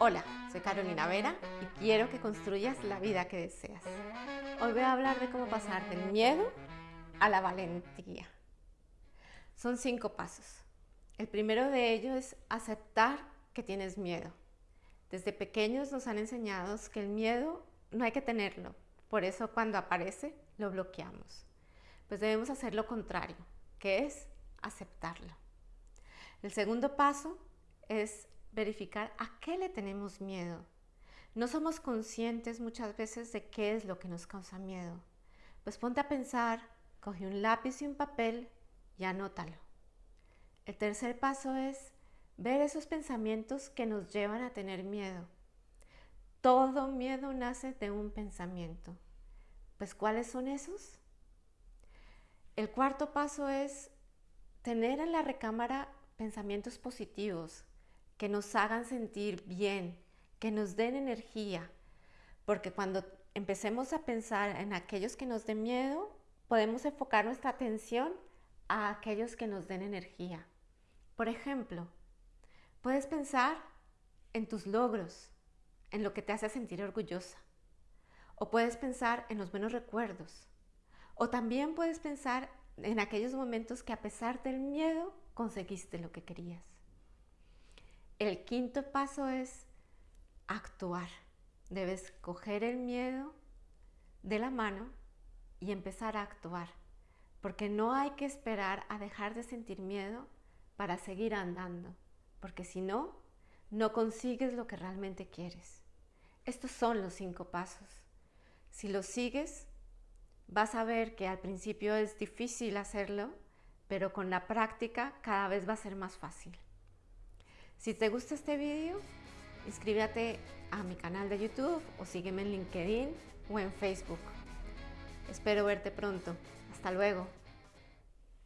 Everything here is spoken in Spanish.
Hola, soy Carolina Vera y quiero que construyas la vida que deseas. Hoy voy a hablar de cómo pasar del miedo a la valentía. Son cinco pasos. El primero de ellos es aceptar que tienes miedo. Desde pequeños nos han enseñado que el miedo no hay que tenerlo, por eso cuando aparece lo bloqueamos. Pues debemos hacer lo contrario, que es aceptarlo. El segundo paso es verificar a qué le tenemos miedo. No somos conscientes muchas veces de qué es lo que nos causa miedo. Pues ponte a pensar, coge un lápiz y un papel y anótalo. El tercer paso es ver esos pensamientos que nos llevan a tener miedo. Todo miedo nace de un pensamiento. Pues ¿cuáles son esos? El cuarto paso es tener en la recámara pensamientos positivos, que nos hagan sentir bien, que nos den energía, porque cuando empecemos a pensar en aquellos que nos den miedo, podemos enfocar nuestra atención a aquellos que nos den energía. Por ejemplo, puedes pensar en tus logros, en lo que te hace sentir orgullosa, o puedes pensar en los buenos recuerdos, o también puedes pensar en aquellos momentos que a pesar del miedo conseguiste lo que querías. El quinto paso es actuar. Debes coger el miedo de la mano y empezar a actuar. Porque no hay que esperar a dejar de sentir miedo para seguir andando. Porque si no, no consigues lo que realmente quieres. Estos son los cinco pasos. Si los sigues, vas a ver que al principio es difícil hacerlo, pero con la práctica cada vez va a ser más fácil. Si te gusta este video, inscríbete a mi canal de YouTube o sígueme en LinkedIn o en Facebook. Espero verte pronto. Hasta luego.